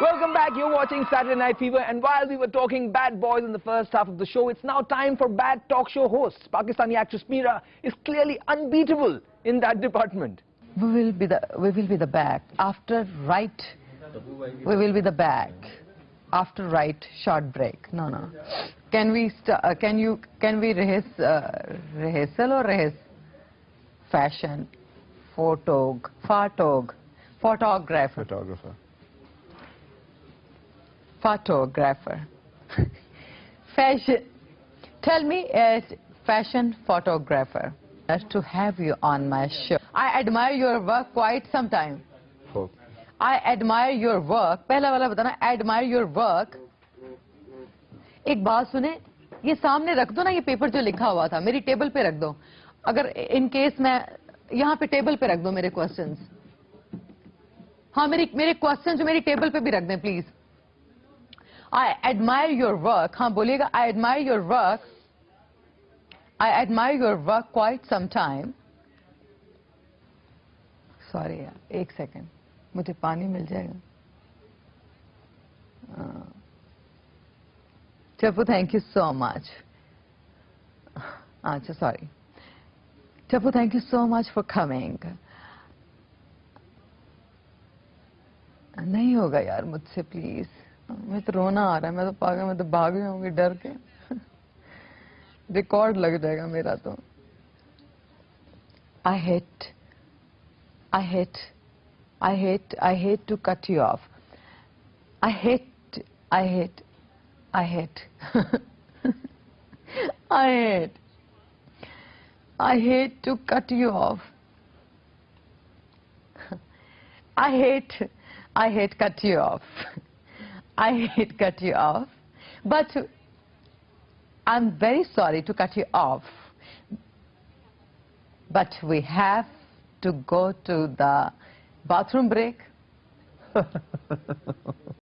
Welcome back. You're watching Saturday Night Fever. And while we were talking bad boys in the first half of the show, it's now time for bad talk show hosts. Pakistani actress Meera is clearly unbeatable in that department. We will be the we will be the back after right. We will be the back after right short break. No, no. Can we st- uh, can you can we rehearse uh, rehearsal or rehearse fashion photog photog photographer photographer. Photographer fashion tell me as fashion photographer as to have you on my show i admire your work quite some time. I admire your work पहला वाला बताना admire your work एक बात सुने ये सामने रख दो ना ये पेपर जो लिखा हुआ था मेरी टेबल पे रख दो अगर इन केस मैं यहाँ पे टेबल पे रख दो मेरे क्वेश्चंस हाँ मेरी मेरे क्वेश्चन जो मेरी टेबल पे भी रख दें please I admire your work हाँ बोलिएगा I admire your work I admire your work quite some time sorry यार एक सेकेंड मुझे पानी मिल जाएगा चप्पू थैंक यू सो मच अच्छा सॉरी चप्पू thank you so much for coming नहीं होगा यार मुझसे प्लीज मैं तो रोना आ रहा है, मैं तो पागल, मैं तो भाग गई होंगी डर के। रिकॉर्ड लग जाएगा मेरा तो। I hate I hate I hate I hate to cut you off I hate I hate I hate I hate I hate to cut you off I hate I hate cut you off I hate cut you off. But I'm very sorry to cut you off. But we have to go to the bathroom break.